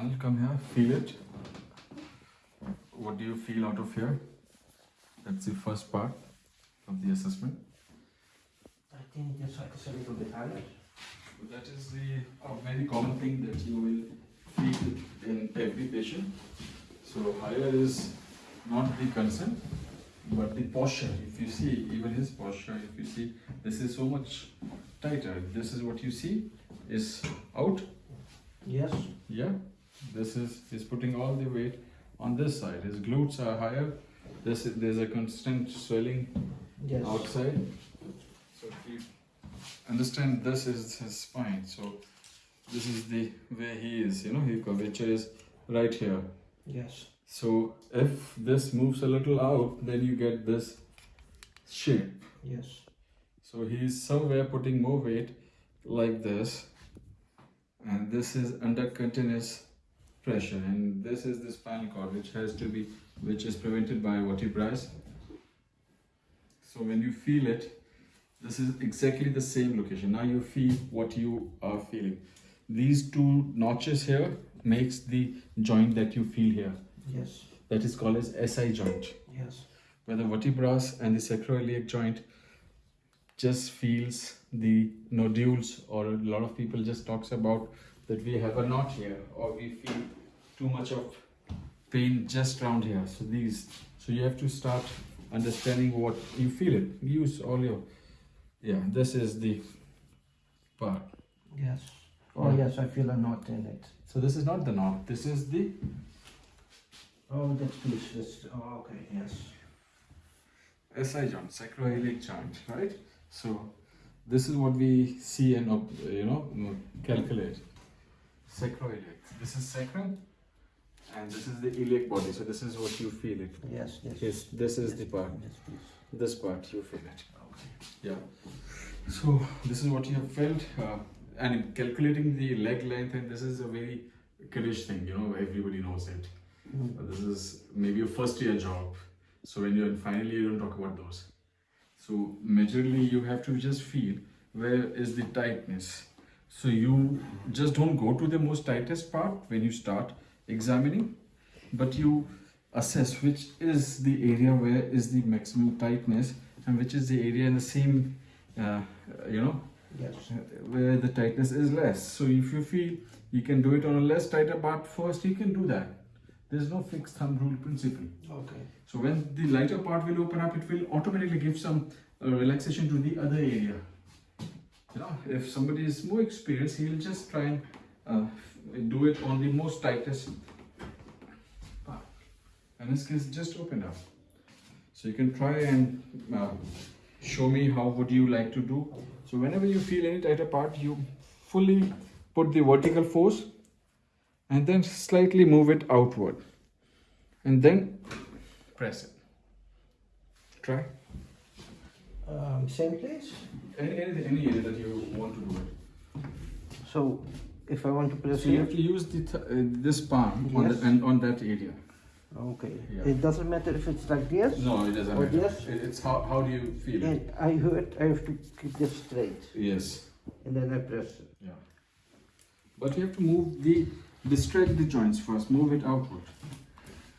Anil, come here, feel it. What do you feel out of here? That's the first part of the assessment. I think side a little bit higher. That is the a very common thing that you will feel in every patient. So higher is not the concern, but the posture. If you see, even his posture, if you see, this is so much tighter. This is what you see is out. Yes. Yeah. This is he's putting all the weight on this side. His glutes are higher. This is, there's a constant swelling Yes. outside. So you understand this is his spine. So this is the way he is, you know, his curvature is right here. Yes. So if this moves a little out, then you get this shape. Yes. So he's somewhere putting more weight like this. And this is under continuous pressure. And this is the spinal cord which has to be which is prevented by vertebrae. So when you feel it, this is exactly the same location. Now you feel what you are feeling. These two notches here makes the joint that you feel here. Yes. That is called as SI joint. Yes. Where the vertebrae and the sacroiliac joint just feels the nodules or a lot of people just talks about that we have a knot here or we feel too much of pain just around here. So these, so you have to start understanding what you feel it. Use all your, yeah, this is the part. Yes. Oh yes, I feel a knot in it. So this is not the knot, this is the Oh, that piece. Oh, okay. Yes. SI joint, sacroiliac joint, right? So this is what we see and you know calculate. Sacroiliac. This is sacrum, and this is the iliac body. So this is what you feel it. Yes. Yes. Yes, this is the part. This piece. This part you feel it. Okay. Yeah. So this is what you have felt, uh, and calculating the leg length, and this is a very kiddish thing. You know, everybody knows it. Mm. But this is maybe your first year job. So when you're in final year, you don't talk about those. So majorly you have to just feel where is the tightness. So you just don't go to the most tightest part when you start examining, but you assess which is the area where is the maximum tightness and which is the area in the same, uh, you know, Yes. where the tightness is less. So if you feel you can do it on a less tighter part first, you can do that. There's no fixed thumb rule principle. Okay. So when the lighter part will open up, it will automatically give some uh, relaxation to the other area. You know, if somebody is more experienced, he'll just try and uh, do it on the most tightest part. And this case just opened up. So you can try and uh, show me how would you like to do. So whenever you feel any tighter part, you fully put the vertical force and then slightly move it outward and then press it. Try. Um, same place. Any, any, any area that you want to do it. So, if I want to press So you have to use the th- uh, this palm on, the, and on that area. Okay. Yeah. It doesn't matter if it's like this. No, it doesn't Or matter. this? It- It's how, how do you feel it? I heard I have to keep this straight, Yes. and then I press it. Yeah. But you have to move the distract the joints first. Move it outward.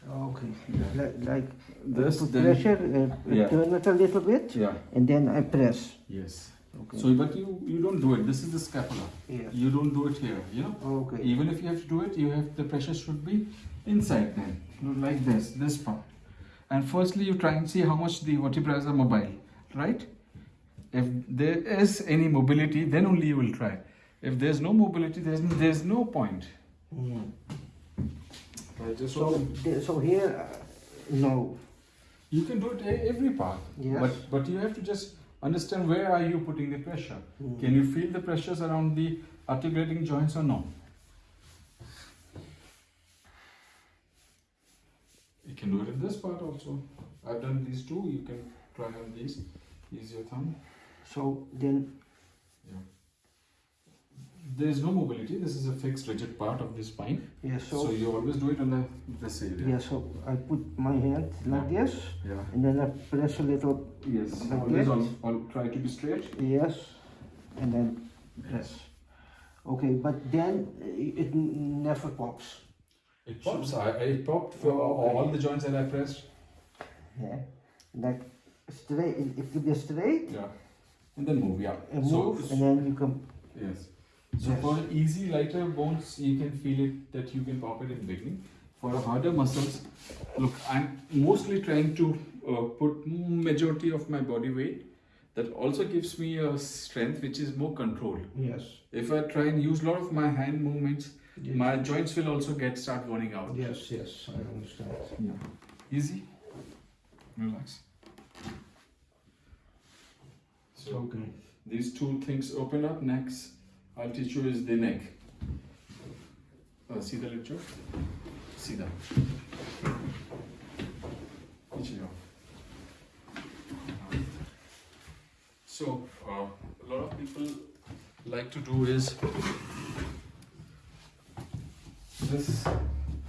Okay. Yeah. Like, like This put then. pressure, uh, Yeah. turn it a little bit, Yeah. and then I press. Yes. Okay. So, but you you don't do it. This is the scapula. yes. You don't do it here. You know. Okay. Even if you have to do it, you have the pressure should be inside then, like this, this part. And firstly, you try and see how much the vertebrae are mobile, right? If there is any mobility, then only you will try. If there's no mobility, there's there's no point. Mm. Just So, so here, uh, no. you can do it every part, Yes. but but you have to just understand where are you putting the pressure. Mm. Can you feel the pressures around the articulating joints or no? You can do it in this part also. I've done these two. You can try on these. Use your thumb. So then, Yeah. There is no mobility. This is a fixed, rigid part of the spine. Yes, So, so, you always do it on the this area. yeah, so I put my hand like this, Yeah. and then I press a little, Yes. Like always all, all try to be straight. yes, and then press. Okay, but then it never pops. It pops. I, it popped for Oh, okay. all the joints that I pressed. Yeah, like straight. It, will be straight Yeah. And then move. Yeah. and so, move, and then you can. Yes. So for easy lighter bones, you can feel it that you can pop it in beginning. For harder muscles, look, I'm mostly trying to uh, put majority of my body weight. That also gives me a strength which is more controlled. Yes. If I try and use a lot of my hand movements, Yes. my joints will also get start burning out. Yes, yes, I understand. Yeah. Easy. Relax. So Okay. these two things open up. Next, I'll teach you is the neck. Uh, see the lecture? See that. So, uh, a lot of people like to do is this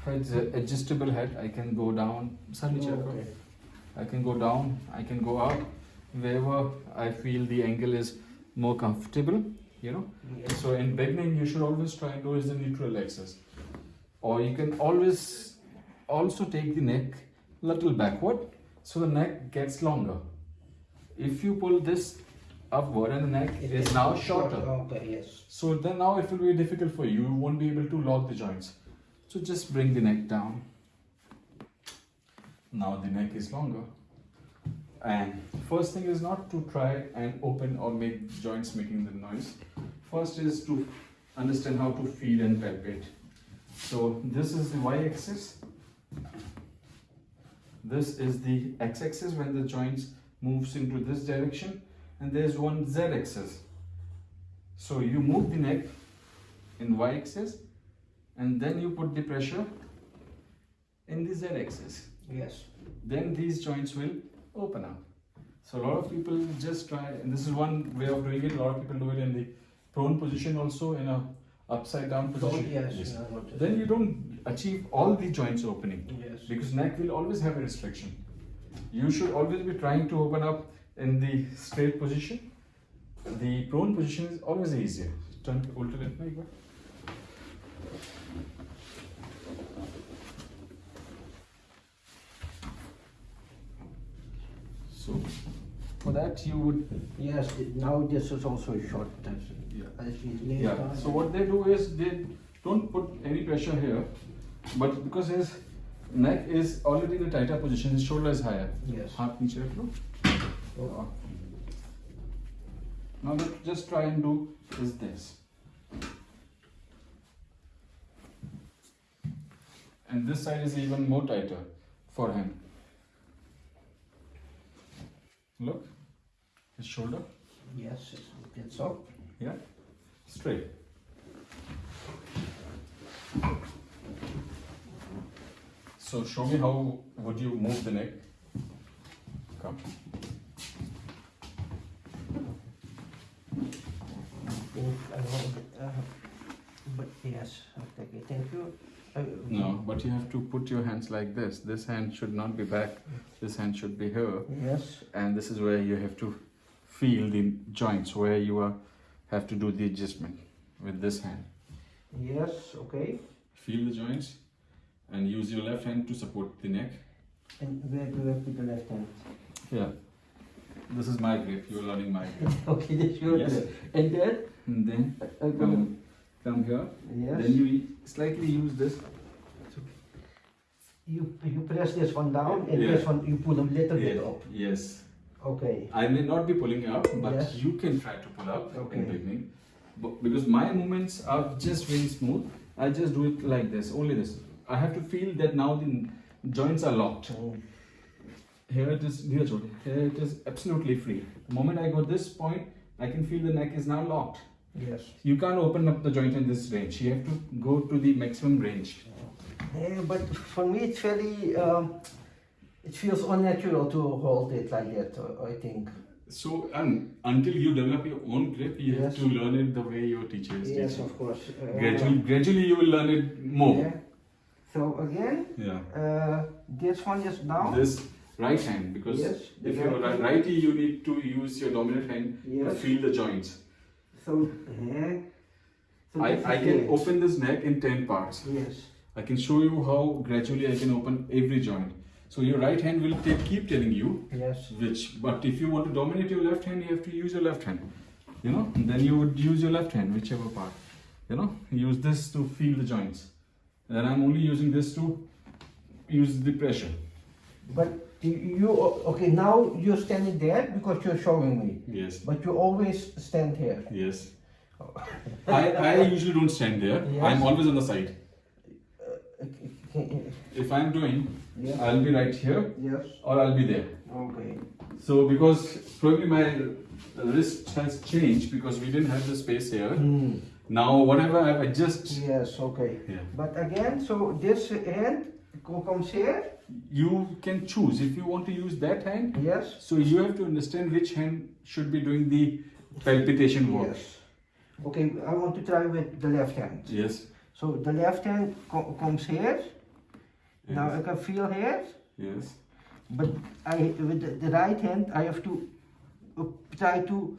head uh, adjustable head. I can go down. Oh, okay. I can go down, I can go up, wherever I feel the angle is more comfortable you know. So in beginning, you should always try and do is the neutral axis. Or you can always also take the neck little backward, so the neck gets longer. If you pull this upward and the neck It is now shorter, Okay, yes. so then now it will be difficult for you. You won't be able to lock the joints. So just bring the neck down. Now the neck is longer. And first thing is not to try and open or make joints making the noise. First is to understand how to feel and palpate. So this is the y-axis. This is the x-axis when the joints moves into this direction and there's one z-axis. So you move the neck in y-axis and then you put the pressure in the z-axis. Yes. Then these joints will open up. So a lot of people just try, and this is one way of doing it. A lot of people do it in the prone position also, in a upside down position. Yes. yes. Then you don't achieve all the joints opening. Yes. Because neck will always have a restriction. You should always be trying to open up in the straight position. The prone position is always easier. Turn alternate So for that you would Yes, now this is also a short test. Yeah. Yeah. So what they do is they don't put any pressure here, but because his neck is already in a tighter position, his shoulder is higher. Yes. Half inch rep. Now let just try and do is this. And this side is even more tighter for him. Look, his shoulder, Yes, it's- up. yeah, straight. So show me how would you move the neck? Come. If I want, But yes, okay, thank you. Uh, No, but you have to put your hands like this. This hand should not be back. This hand should be here. Yes, And this is where you have to feel the joints, where you are, have to do the adjustment with this hand. yes, okay. Feel the joints and use your left hand to support the neck. And where do I put the left hand? Yeah. This is my grip. You're learning my grip. Okay, that's your Yes. turn. And then, And then uh, uh, I come, come here. yes, Then you slightly use this. You, you press this one down and Yeah. this one you pull a little bit up. Yes. Okay, I may not be pulling up, but Yes. you can try to pull up Okay. in beginning. But because my movements are just very smooth, I just do it like this, only this. I have to feel that now the joints are locked. Mm, Here it is, here here it is absolutely free. The moment I go this point, I can feel the neck is now locked. yes. You can't open up the joint in this range. You have to go to the maximum range. Yeah, but for me it's very, um, it feels unnatural to hold it like that, I think. So, and until you develop your own grip, you have to learn it the way your teacher is Yes, teaching. of course. Uh, Gradually, gradually you will learn it more. Yeah. So again, Yeah. uh, this one is down. This right hand, because Yes, if you're right ri- righty, you need to use your dominant hand to feel the joints. So, yeah. So I, I can it. open this neck in 10 parts. Yes. I can show you how gradually I can open every joint. So your right hand will take, keep telling you Yes. which, but if you want to dominate your left hand, you have to use your left hand. You know, and then you would use your left hand, whichever part. You know, use this to feel the joints. And I'm only using this to use the pressure. But you, okay now you're standing there because you're showing me. Yes. But you always stand here. Yes. I, I usually don't stand there. Yes. I'm always on the side. Okay. If I'm doing, Yes. I'll be right here Yes. or I'll be there. Okay. So because probably my wrist has changed because we didn't have the space here. Hmm. Now whatever I adjust, Yes. Okay. yeah. But again, so this hand comes here. you can choose if you want to use that hand. Yes. So you have to understand which hand should be doing the palpitation work. Yes. Okay. I want to try with the left hand. Yes. So the left hand co- comes here. Now I can feel here. yes. But I with the, right hand I have to uh, try to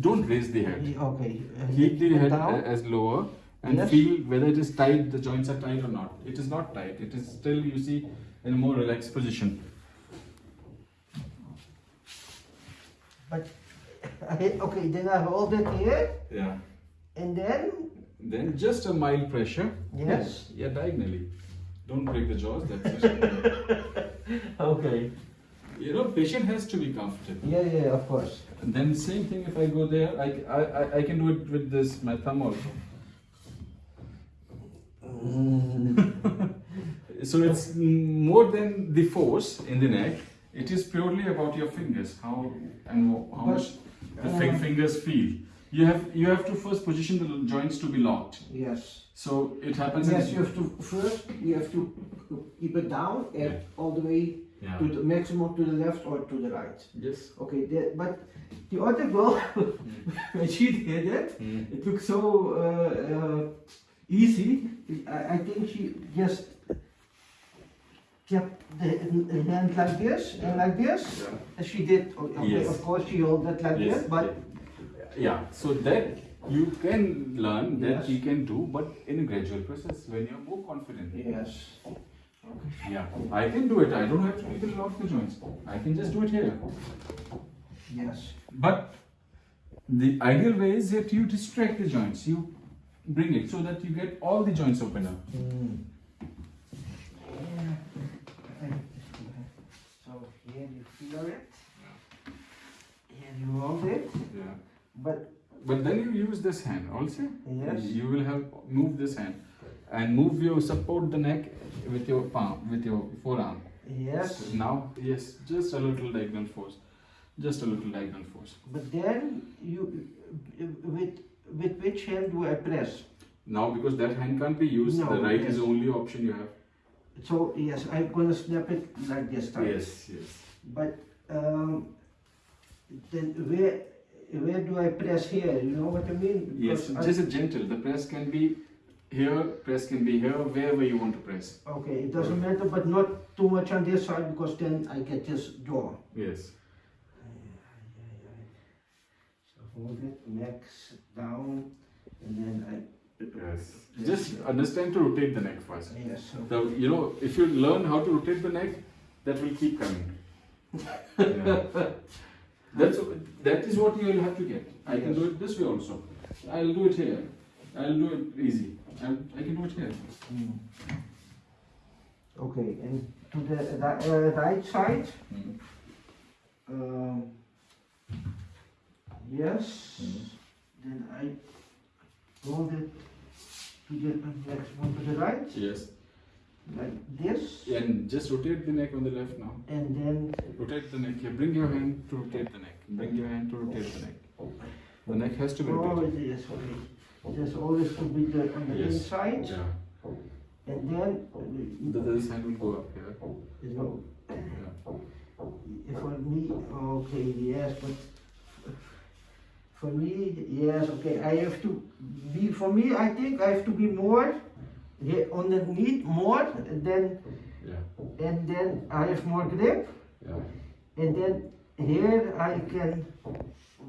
Don't raise the head. okay uh, Keep the head down. as lower and Yes. feel whether it is tight, the joints are tight or not. It is not tight. It is still, you see, in a more relaxed position. But okay, then I hold it here Yeah. and then Then just a mild pressure. Yes. Yeah, diagonally. Don't break the jaws. That's okay. you know, patient has to be comfortable. Yeah, yeah, of course. And then same thing if I go there, I, I, I- can do it with this, my thumb also. So it's mm, more than the force in the neck. It is purely about your fingers, how and how But, much the um, fingers feel. You have you have to first position the joints to be locked. Yes. So it happens. Yes, you have to first you have to keep it down and Yeah. all the way yeah. to the maximum to the left or to the right. Yes. Okay, the, but the other girl when she did it, Mm. it looked so uh, uh, easy. I, I think she just kept the the hand like this and like this. Yeah. And She did. Okay, Yes. of course she held it like Yes. this, but yeah. So that you can learn that Yes. you can do, but in a gradual process when you're more confident. yes. Yeah, I can do it. I don't have to even lock the joints. I can just do it here. Yes. But the ideal way is that you distract the joints. You bring it so that you get all the joints open up. Mm. So here you feel it. Here you hold it. Yeah. But But then you use this hand also. Yes. You will have move this hand and move your support the neck with your palm with your forearm. yes. Now yes, just a little diagonal force. Just a little diagonal force. But then you with with which hand do I press? Now because that hand can't be used, No, the right yes. is the only option you have. So yes, I'm gonna snap it like this time. Yes, yes. But um, then where where do I press here? You know what I mean? Yes, I- just a gentle. The press can be here, press can be here, wherever you want to press. okay, it doesn't matter, but not too much on this side because then I get this jaw. Yes. So hold it, neck down, and then I Yes. Just understand to rotate the neck first. yes. So The, you know, if you learn how to rotate the neck, that will keep coming. Yeah. That's that is what you will have to get. I can do it this way also. I'll do it here. I'll do it easy. i I can do it here. Mm. Okay, and to the uh, right side, um, yes, then I hold it to the next one to the right, Yes. like this, And just rotate the neck on the left now. and then, Rotate the neck here. Bring your hand to rotate the neck. Bring your hand to rotate the neck. The neck has to be oh, yes, okay. Just always to be the, on the Yes. inside, Yeah. and then, The, this hand will go up here. you know, Yeah. For me, okay, yes, but for me, yes, okay, I have to be, for me, I think I have to be more yeah, underneath more, and then, Yeah, and then I have more grip, yeah. and then here I can,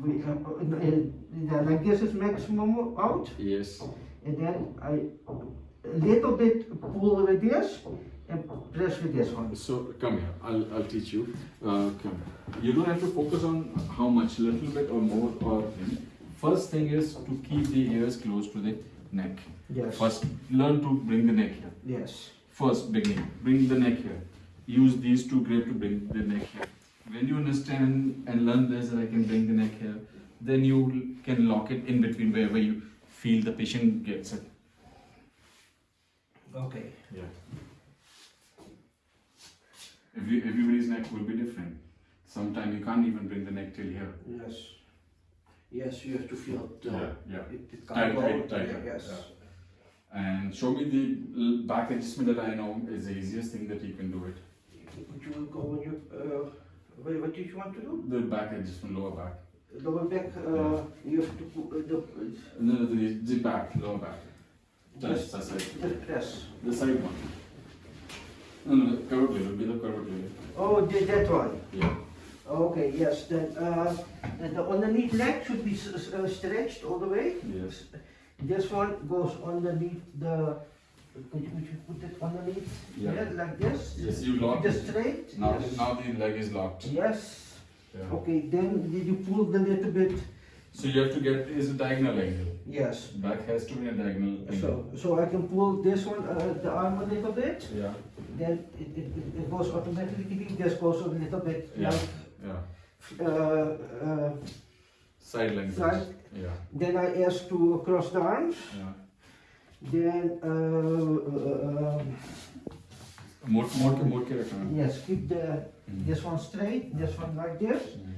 we, uh, uh, like this is maximum out, Yes. and then I a little bit pull with this and press with this one. So come here, I'll, I'll teach you. Uh, come. You don't have to focus on how much, little bit or more or thing. First thing is to keep the ears close to the neck. Yes. First, learn to bring the neck here. Yes. First, beginning, bring the neck here. Use these two grip to bring the neck here. When you understand and learn this, that I can bring the neck here, then you can lock it in between wherever you feel the patient gets it. Okay. Yeah. Every, everybody's neck will be different. Sometimes you can't even bring the neck till here. Yes. Yes, you have to feel it. Uh, yeah, yeah. It, it Tight, can't go. tight, tight, Yes. And show me the back adjustment that I know is the easiest thing that you can do it. Would you go on your, uh, what, what did you want to do? The back just adjustment, lower back. Lower back, uh, you have to put uh, the, No, no, the, the back, lower back. Yes. that's it. the press. The side one. No, no, curved little, be the curved. Oh, the, that one. Yeah. Okay, yes, then, uh, the underneath leg should be uh, stretched all the way. Yes. This one goes underneath the, could you, could you put it underneath? Yeah. Yeah, like this? Yes, you lock it. straight? Now, Yes. now the leg is locked. Yes, Yeah. okay, then did you pull the little bit? So you have to get is a diagonal angle. Yes. Back has to be a diagonal angle. So, so I can pull this one, uh, the arm a little bit, Yeah. then it, it, it- it goes automatically, this goes a little bit Yeah. like, Yeah. uh, uh, Side length. Side. Yeah. then I ask to cross the arms, Yeah. Then, uh, uh, um, More, more, more character. yes, keep the, Mm. this one straight, this one like this, Mm.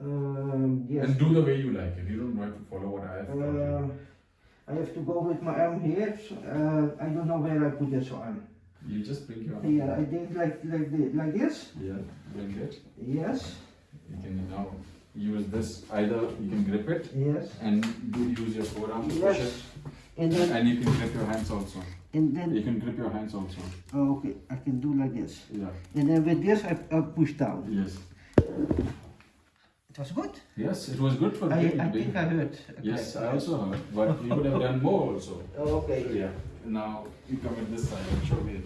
um, yes. And do the way you like it. You don't have to follow what I have. Uh. I have to go with my arm here, so, uh, I don't know where I put this arm. You just bring your Here, I did like, like, the, like this, Yeah. Bring it. yes, You can now use this. Either you can grip it yes, and do use your forearm to push it. And then, And you can grip your hands also. and then You can grip your hands also. oh, okay, I can do like this. Yeah. And then with this, I, I push down. Yes. It was good. Yes, it was good for I, me. I think I heard. Yes, I also heard, but you could have done more also. Oh, Okay. Yeah. Now you come at this side and show me.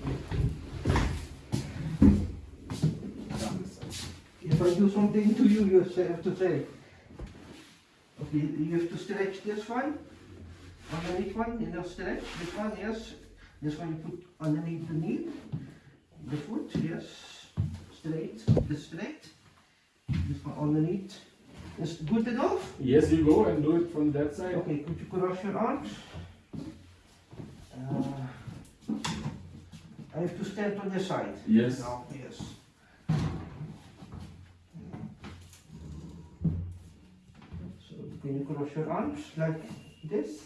Down this side. If I do something to you, you have to say. Okay, you have to stretch this one, underneath one, you know, stretch this one, yes. This one you put underneath the knee, the foot, yes, straight, this straight. This one underneath. Is good enough? Yes, you go and do it from that side. Okay, could you cross your arms? Uh, I have to stand on this side. Yes. Now, yes. So can you cross your arms like this?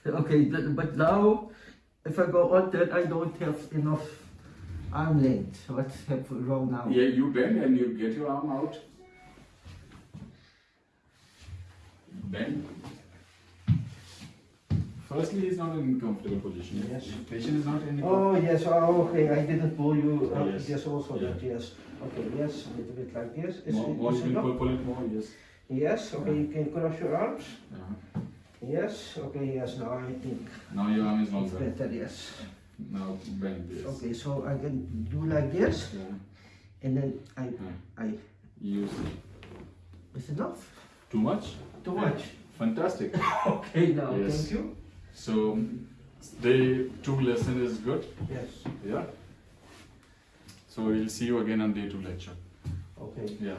Okay, but now if I go on that I don't have enough arm length. What's wrong now? Yeah, you bend and you get your arm out. Bend. Firstly, he's not in comfortable position. Yes. The patient is not in. Oh yes, oh, okay, I didn't pull you up, oh, Yes. yes, also Yeah. that, yes. Okay, yes, a little bit like this. Is more, it- more is you can pull, pull it more. Yes. Yes, okay, you can cross your arms. Yeah. Yes, okay, yes, now I think Now your arm is it's longer. better, yes. Now bend this. Okay, so I can do like this, Yeah. and then I, Yeah. I, Use is enough? too much. Too Yeah. much? Fantastic. Okay, now, Yes. thank you. So day two lesson is good. Yes, Yeah. So we'll see you again on day two lecture. okay. Yeah.